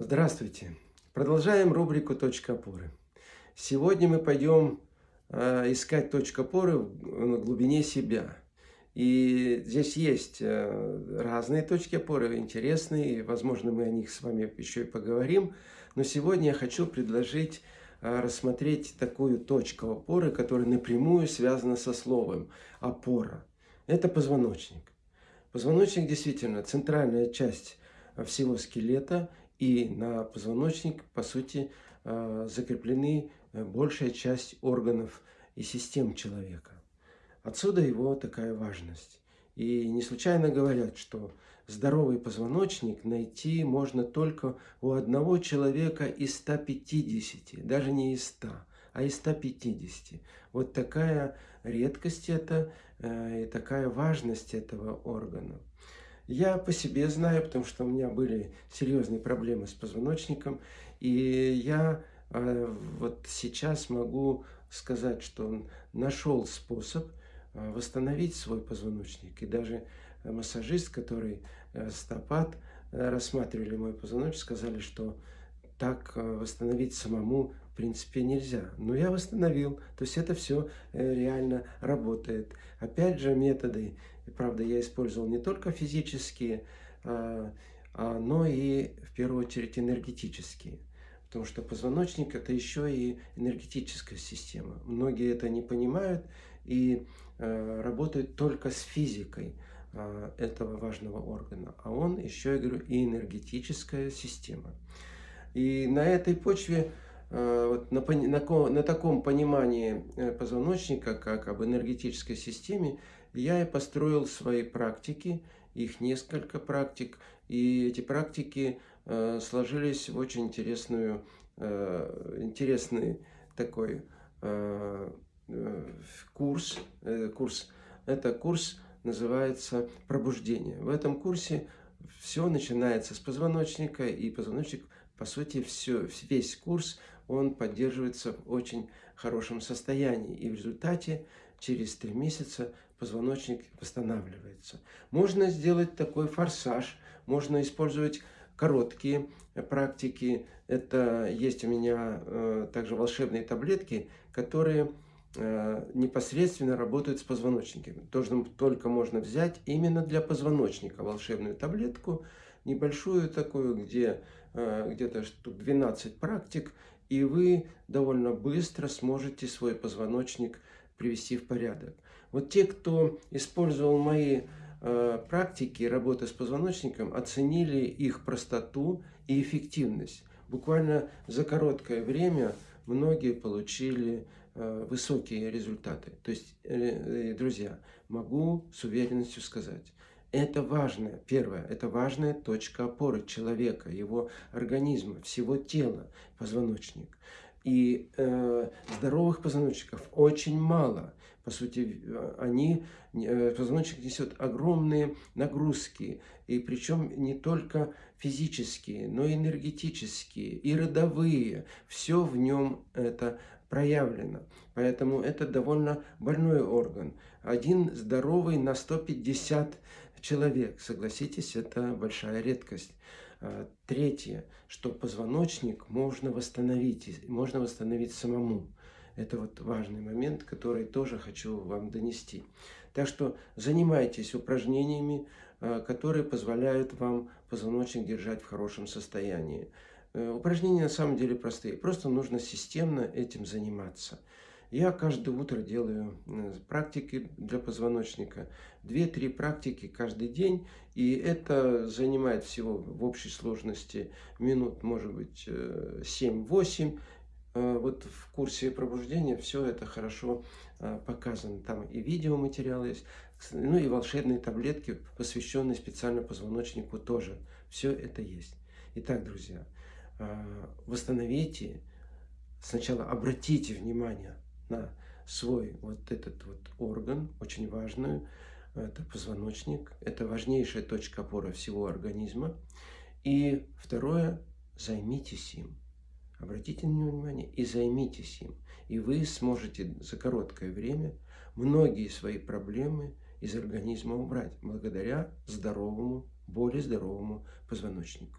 Здравствуйте! Продолжаем рубрику «Точка опоры». Сегодня мы пойдем э, искать точку опоры на глубине себя. И здесь есть э, разные точки опоры, интересные, возможно, мы о них с вами еще и поговорим. Но сегодня я хочу предложить э, рассмотреть такую точку опоры, которая напрямую связана со словом «опора». Это позвоночник. Позвоночник действительно центральная часть всего скелета и на позвоночник, по сути, э, закреплены э, большая часть органов и систем человека. Отсюда его такая важность. И не случайно говорят, что здоровый позвоночник найти можно только у одного человека из 150, даже не из 100, а из 150. Вот такая редкость это э, и такая важность этого органа. Я по себе знаю, потому что у меня были серьезные проблемы с позвоночником. И я э, вот сейчас могу сказать, что нашел способ э, восстановить свой позвоночник. И даже массажист, который э, стопат рассматривали мой позвоночник, сказали, что так восстановить самому в принципе нельзя. Но я восстановил, то есть это все реально работает. Опять же методы и, правда, я использовал не только физические, а, а, но и, в первую очередь, энергетические. Потому что позвоночник – это еще и энергетическая система. Многие это не понимают и а, работают только с физикой этого важного органа. А он еще, я говорю, и энергетическая система. И на этой почве вот на, на, на таком понимании э, позвоночника, как об энергетической системе, я и построил свои практики, их несколько практик, и эти практики э, сложились в очень интересную, э, интересный такой э, э, курс. Э, курс. Это курс называется «Пробуждение». В этом курсе все начинается с позвоночника, и позвоночник, по сути, все, весь курс, он поддерживается очень хорошем состоянии. И в результате через три месяца позвоночник восстанавливается. Можно сделать такой форсаж, можно использовать короткие практики. Это есть у меня э, также волшебные таблетки, которые э, непосредственно работают с позвоночником. Тоже только можно взять именно для позвоночника волшебную таблетку, небольшую такую, где э, где-то штук 12 практик, и вы довольно быстро сможете свой позвоночник привести в порядок. Вот те, кто использовал мои э, практики работы с позвоночником, оценили их простоту и эффективность. Буквально за короткое время многие получили э, высокие результаты. То есть, э, э друзья, могу с уверенностью сказать, это важная, первое, это важная точка опоры человека, его организма, всего тела, позвоночник. И э, здоровых позвоночников очень мало. По сути, они, э, позвоночник несет огромные нагрузки. И причем не только физические, но и энергетические, и родовые. Все в нем это проявлено. Поэтому это довольно больной орган. Один здоровый на 150 человек. Согласитесь, это большая редкость. А, третье, что позвоночник можно восстановить, можно восстановить самому. Это вот важный момент, который тоже хочу вам донести. Так что занимайтесь упражнениями, а, которые позволяют вам позвоночник держать в хорошем состоянии. Э, упражнения на самом деле простые, просто нужно системно этим заниматься. Я каждое утро делаю э, практики для позвоночника. Две-три практики каждый день. И это занимает всего в общей сложности минут, может быть, 7-8. Э, э, вот в курсе пробуждения все это хорошо показано. Там и видеоматериалы есть, ну и волшебные таблетки, посвященные специально позвоночнику тоже. Все это есть. Итак, друзья, восстановите, сначала обратите внимание на свой вот этот вот орган, очень важную, это позвоночник, это важнейшая точка опоры всего организма. И второе, займитесь им. Обратите на него внимание и займитесь им. И вы сможете за короткое время многие свои проблемы из организма убрать благодаря здоровому, более здоровому позвоночнику.